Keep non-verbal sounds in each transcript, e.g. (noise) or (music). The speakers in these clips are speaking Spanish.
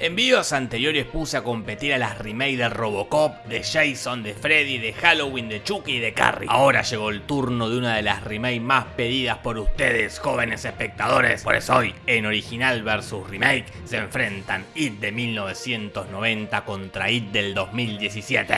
En videos anteriores puse a competir a las remakes de Robocop, de Jason, de Freddy, de Halloween, de Chucky y de Carrie. Ahora llegó el turno de una de las remakes más pedidas por ustedes, jóvenes espectadores. Por eso hoy, en original versus remake, se enfrentan It de 1990 contra It del 2017.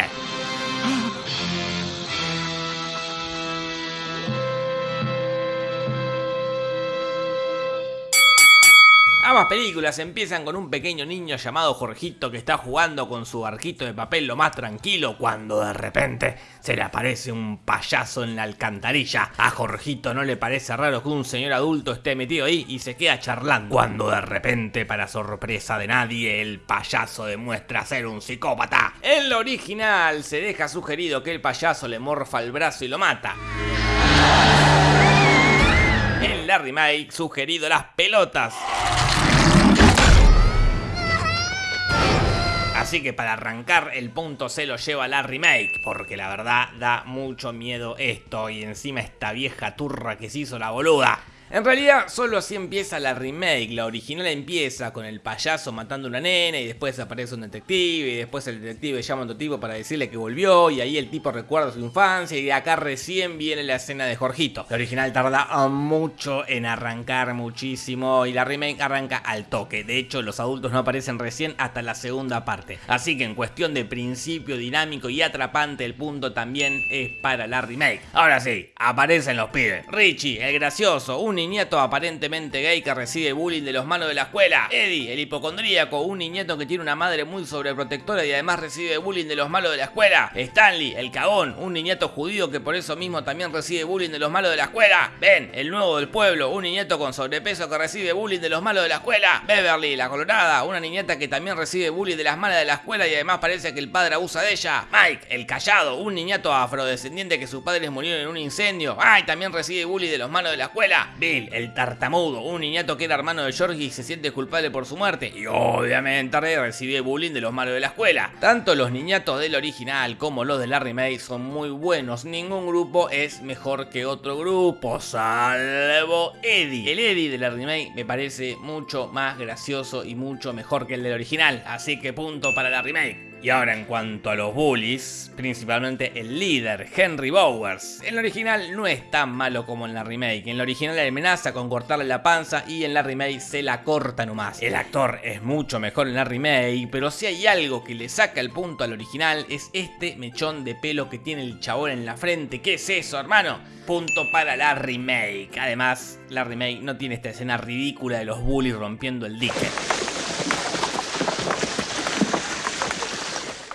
Ambas películas empiezan con un pequeño niño llamado Jorgito que está jugando con su barquito de papel lo más tranquilo cuando de repente se le aparece un payaso en la alcantarilla. A Jorgito no le parece raro que un señor adulto esté metido ahí y se queda charlando. Cuando de repente, para sorpresa de nadie, el payaso demuestra ser un psicópata. En lo original se deja sugerido que el payaso le morfa el brazo y lo mata en la remake sugerido las pelotas. Así que para arrancar el punto se lo lleva la remake, porque la verdad da mucho miedo esto y encima esta vieja turra que se hizo la boluda. En realidad solo así empieza la remake, la original empieza con el payaso matando a una nena y después aparece un detective y después el detective llama a otro tipo para decirle que volvió y ahí el tipo recuerda su infancia y acá recién viene la escena de Jorgito. La original tarda mucho en arrancar muchísimo y la remake arranca al toque, de hecho los adultos no aparecen recién hasta la segunda parte. Así que en cuestión de principio dinámico y atrapante el punto también es para la remake. Ahora sí, aparecen los pibes. Richie, el gracioso, un niñato aparentemente gay que recibe bullying de los manos de la escuela. Eddie, el hipocondríaco, un niñato que tiene una madre muy sobreprotectora y además recibe bullying de los malos de la escuela. Stanley, el cagón, un niñato judío que por eso mismo también recibe bullying de los malos de la escuela. Ben, el nuevo del pueblo, un niñato con sobrepeso que recibe bullying de los malos de la escuela. Beverly, la colorada, una niñata que también recibe bullying de las malas de la escuela y además parece que el padre abusa de ella. Mike, el callado, un niñato afrodescendiente que sus padres murieron en un incendio. Ay, también recibe bullying de los malos de la escuela el tartamudo, un niñato que era hermano de Georgie y se siente culpable por su muerte. Y obviamente recibe bullying de los malos de la escuela. Tanto los niñatos del original como los de la remake son muy buenos. Ningún grupo es mejor que otro grupo, salvo Eddie. El Eddie de la remake me parece mucho más gracioso y mucho mejor que el del original. Así que punto para la remake. Y ahora en cuanto a los bullies, principalmente el líder, Henry Bowers. En la original no es tan malo como en la remake. En la original le amenaza con cortarle la panza y en la remake se la corta nomás. El actor es mucho mejor en la remake, pero si hay algo que le saca el punto al original es este mechón de pelo que tiene el chabón en la frente. ¿Qué es eso, hermano? Punto para la remake. Además, la remake no tiene esta escena ridícula de los bullies rompiendo el dique.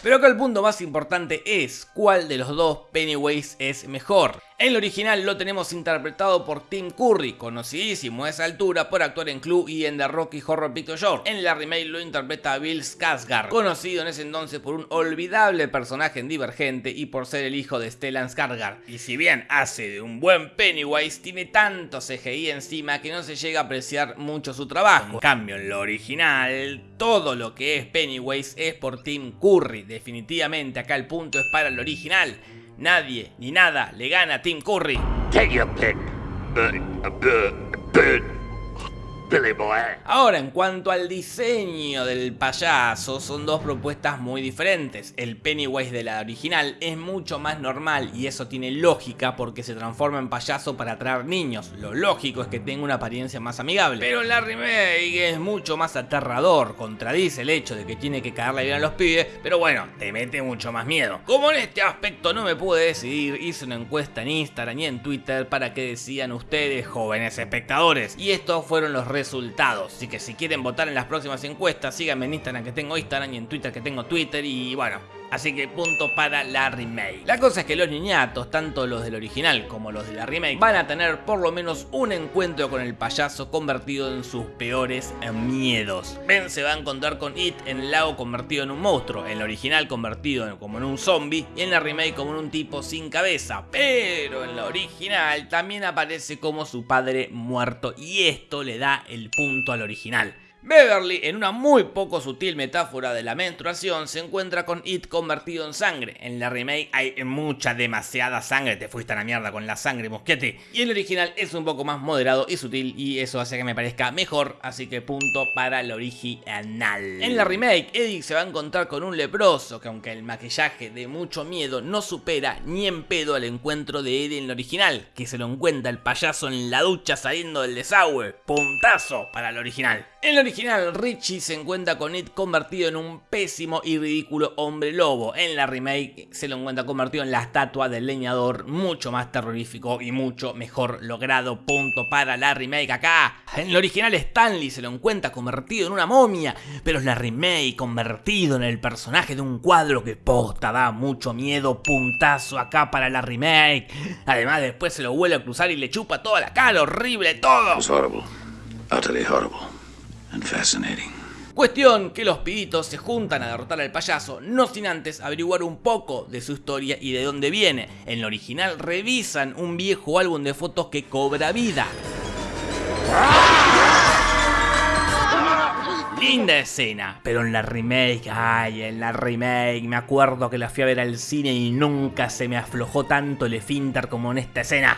Pero acá el punto más importante es cuál de los dos Pennywise es mejor. El original lo tenemos interpretado por Tim Curry, conocidísimo a esa altura por actuar en Clue y en The Rocky Horror Picture Show. En la remake lo interpreta Bill Skarsgård, conocido en ese entonces por un olvidable personaje en Divergente y por ser el hijo de Stellan Skarsgård. Y si bien hace de un buen Pennywise, tiene tanto CGI encima que no se llega a apreciar mucho su trabajo. En cambio, en lo original, todo lo que es Pennywise es por Tim Curry. Definitivamente acá el punto es para el original. Nadie ni nada le gana a Tim Curry. Take your pick. Ahora, en cuanto al diseño del payaso, son dos propuestas muy diferentes. El Pennywise de la original es mucho más normal y eso tiene lógica porque se transforma en payaso para atraer niños. Lo lógico es que tenga una apariencia más amigable. Pero la remake es mucho más aterrador, contradice el hecho de que tiene que caerle bien a los pibes, pero bueno, te mete mucho más miedo. Como en este aspecto no me pude decidir, hice una encuesta en Instagram y en Twitter para que decían ustedes, jóvenes espectadores. Y estos fueron los resultados. Así que si quieren votar en las próximas encuestas, síganme en Instagram que tengo Instagram y en Twitter que tengo Twitter y bueno, Así que punto para la remake. La cosa es que los niñatos, tanto los del original como los de la remake, van a tener por lo menos un encuentro con el payaso convertido en sus peores miedos. Ben se va a encontrar con It en el lago convertido en un monstruo, en el original convertido como en un zombie y en la remake como en un tipo sin cabeza. Pero en la original también aparece como su padre muerto y esto le da el punto al original. Beverly, en una muy poco sutil metáfora de la menstruación, se encuentra con It convertido en sangre. En la remake hay mucha, demasiada sangre, te fuiste a la mierda con la sangre, mosquete. Y el original es un poco más moderado y sutil y eso hace que me parezca mejor, así que punto para el original. En la remake, Eddie se va a encontrar con un leproso que aunque el maquillaje de mucho miedo no supera ni en pedo al encuentro de Eddie en el original, que se lo encuentra el payaso en la ducha saliendo del desagüe. Puntazo para el original. En el original, Richie se encuentra con It convertido en un pésimo y ridículo hombre lobo. En la remake se lo encuentra convertido en la estatua del leñador, mucho más terrorífico y mucho mejor logrado. Punto para la remake acá. En el original Stanley se lo encuentra convertido en una momia, pero es la remake convertido en el personaje de un cuadro que posta da mucho miedo. Puntazo acá para la remake. Además después se lo vuelve a cruzar y le chupa toda la cara, horrible todo. horrible. Utterly horrible. Cuestión que los pibitos se juntan a derrotar al payaso, no sin antes averiguar un poco de su historia y de dónde viene. En el original revisan un viejo álbum de fotos que cobra vida. Linda escena, pero en la remake, ay, en la remake, me acuerdo que la fui a ver al cine y nunca se me aflojó tanto el esfínter como en esta escena.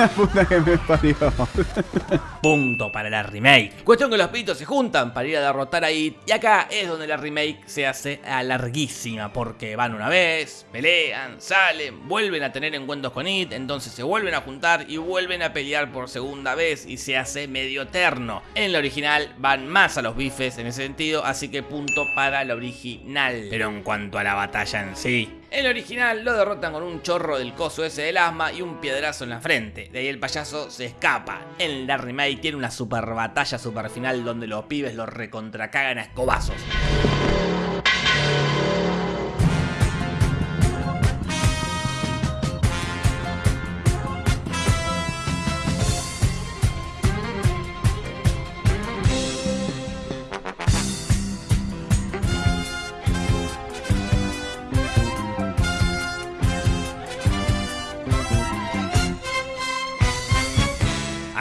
la (laughs) puta que me parió. Punto para la remake. Cuestión que los pitos se juntan para ir a derrotar a It. Y acá es donde la remake se hace larguísima. Porque van una vez, pelean, salen, vuelven a tener encuentros con It. Entonces se vuelven a juntar y vuelven a pelear por segunda vez. Y se hace medio eterno. En la original van más a los bifes en ese sentido. Así que punto para la original. Pero en cuanto a la batalla en sí, el original lo derrotan con un chorro del coso ese del asma y un piedrazo en la frente. De ahí el payaso se escapa. En la remake tiene una super batalla super final donde los pibes lo recontracagan a escobazos.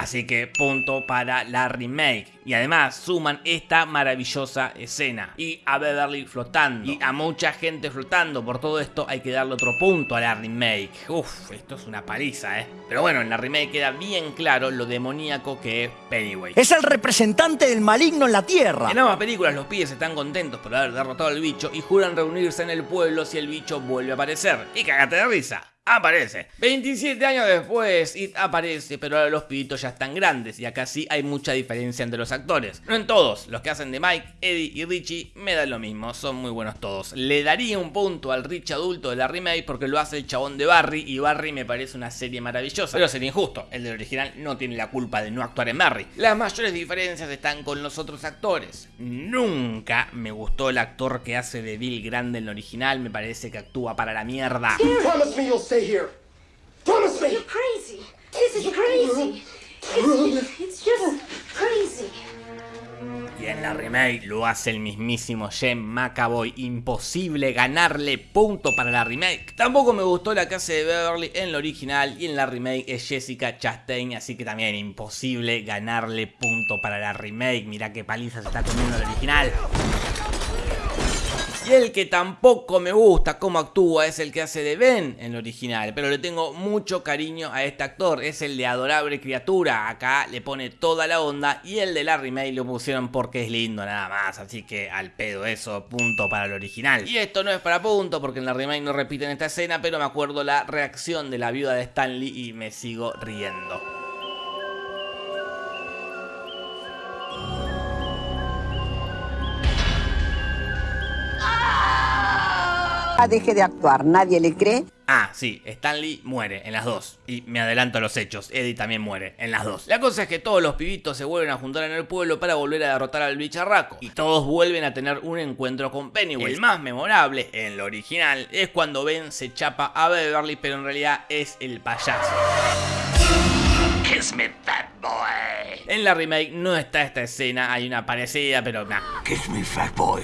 Así que punto para la remake. Y además suman esta maravillosa escena. Y a Beverly flotando. Y a mucha gente flotando. Por todo esto hay que darle otro punto a la remake. Uf, esto es una paliza, ¿eh? Pero bueno, en la remake queda bien claro lo demoníaco que es Pennywise. Es el representante del maligno en la Tierra. En ambas películas los pibes están contentos por haber derrotado al bicho y juran reunirse en el pueblo si el bicho vuelve a aparecer. Y cagate de risa aparece. 27 años después, It aparece, pero ahora los pibitos ya están grandes y acá sí hay mucha diferencia entre los actores. No en todos, los que hacen de Mike, Eddie y Richie me dan lo mismo, son muy buenos todos. Le daría un punto al Rich adulto de la remake porque lo hace el chabón de Barry y Barry me parece una serie maravillosa. Pero sería injusto, el del original no tiene la culpa de no actuar en Barry. Las mayores diferencias están con los otros actores. Nunca me gustó el actor que hace de Bill Grande en el original, me parece que actúa para la mierda. Stay here. Promise me. You're crazy. This is crazy. It's, it's just crazy. Y en la remake lo hace el mismísimo Jem McAvoy. Imposible ganarle punto para la remake. Tampoco me gustó la casa de Beverly en la original y en la remake es Jessica Chastain. Así que también imposible ganarle punto para la remake. Mira qué paliza se está comiendo la original. Y el que tampoco me gusta cómo actúa es el que hace de Ben en el original, pero le tengo mucho cariño a este actor, es el de Adorable Criatura, acá le pone toda la onda y el de la remake lo pusieron porque es lindo nada más, así que al pedo eso, punto para el original. Y esto no es para punto porque en la remake no repiten esta escena, pero me acuerdo la reacción de la viuda de Stanley y me sigo riendo. Deje de actuar, nadie le cree. Ah, sí, Stanley muere en las dos. Y me adelanto a los hechos, Eddie también muere en las dos. La cosa es que todos los pibitos se vuelven a juntar en el pueblo para volver a derrotar al bicharraco. Y todos vuelven a tener un encuentro con Pennywise. El más memorable, en lo original, es cuando Ben se chapa a Beverly, pero en realidad es el payaso. Kiss me, fat boy. En la remake no está esta escena, hay una parecida, pero nada. Kiss me, fat boy.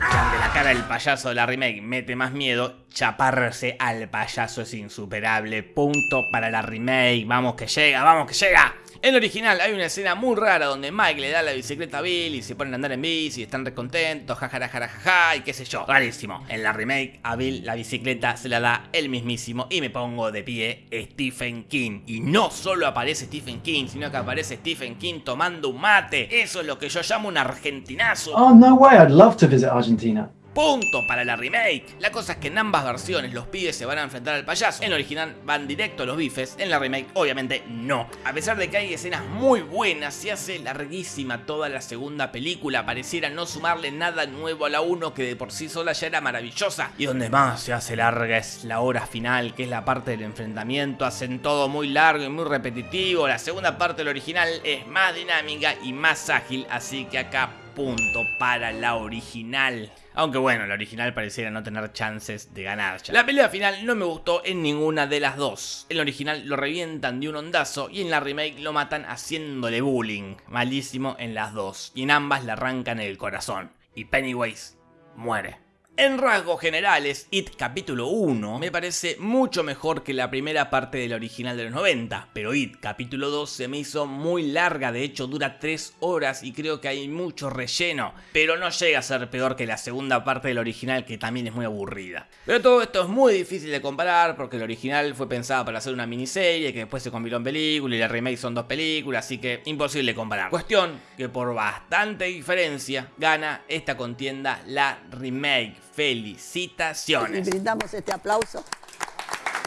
Donde la cara del payaso de la remake mete más miedo, chaparse al payaso es insuperable. Punto para la remake. Vamos que llega, vamos que llega. En el original hay una escena muy rara donde Mike le da la bicicleta a Bill y se ponen a andar en bici y están recontentos, jajaja, y qué sé yo. Rarísimo. En la remake a Bill la bicicleta se la da el mismísimo y me pongo de pie Stephen King. Y no solo aparece Stephen King, sino que aparece Stephen King tomando un mate. Eso es lo que yo llamo un argentinazo. Oh, no way, I'd love to visit Argentina. Punto para la remake. La cosa es que en ambas versiones los pibes se van a enfrentar al payaso. En el original van directo a los bifes, en la remake obviamente no. A pesar de que hay escenas muy buenas, se hace larguísima toda la segunda película, pareciera no sumarle nada nuevo a la 1 que de por sí sola ya era maravillosa. Y donde más se hace larga es la hora final, que es la parte del enfrentamiento, hacen todo muy largo y muy repetitivo. La segunda parte del original es más dinámica y más ágil, así que acá punto para la original. Aunque bueno, la original pareciera no tener chances de ganar. La pelea final no me gustó en ninguna de las dos. En la original lo revientan de un ondazo y en la remake lo matan haciéndole bullying. Malísimo en las dos. Y en ambas le arrancan el corazón. Y Pennywise muere. En rasgos generales, It capítulo 1 me parece mucho mejor que la primera parte del original de los 90, pero It capítulo 2 se me hizo muy larga, de hecho dura 3 horas y creo que hay mucho relleno, pero no llega a ser peor que la segunda parte del original que también es muy aburrida. Pero todo esto es muy difícil de comparar porque el original fue pensado para hacer una miniserie que después se convirtió en película y la remake son dos películas, así que imposible comparar. Cuestión que por bastante diferencia gana esta contienda la remake felicitaciones. Y brindamos este aplauso.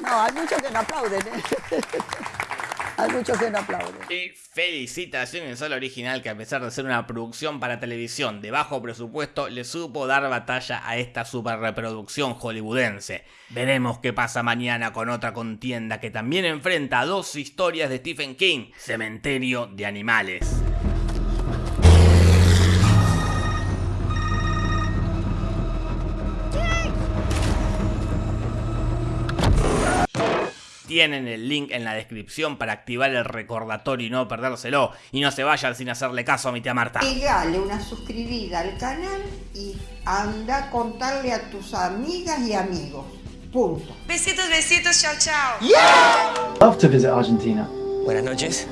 No, hay muchos que no aplauden, ¿eh? (laughs) Hay muchos que no aplauden. Y felicitaciones al original que a pesar de ser una producción para televisión de bajo presupuesto, le supo dar batalla a esta super reproducción hollywoodense. Veremos qué pasa mañana con otra contienda que también enfrenta dos historias de Stephen King, Cementerio de Animales. Tienen el link en la descripción para activar el recordatorio y no perdérselo. Y no se vayan sin hacerle caso a mi tía Marta. Pegale una suscribida al canal y anda a contarle a tus amigas y amigos. Punto. Besitos, besitos, chao, chao. Love to visit Argentina. Buenas noches.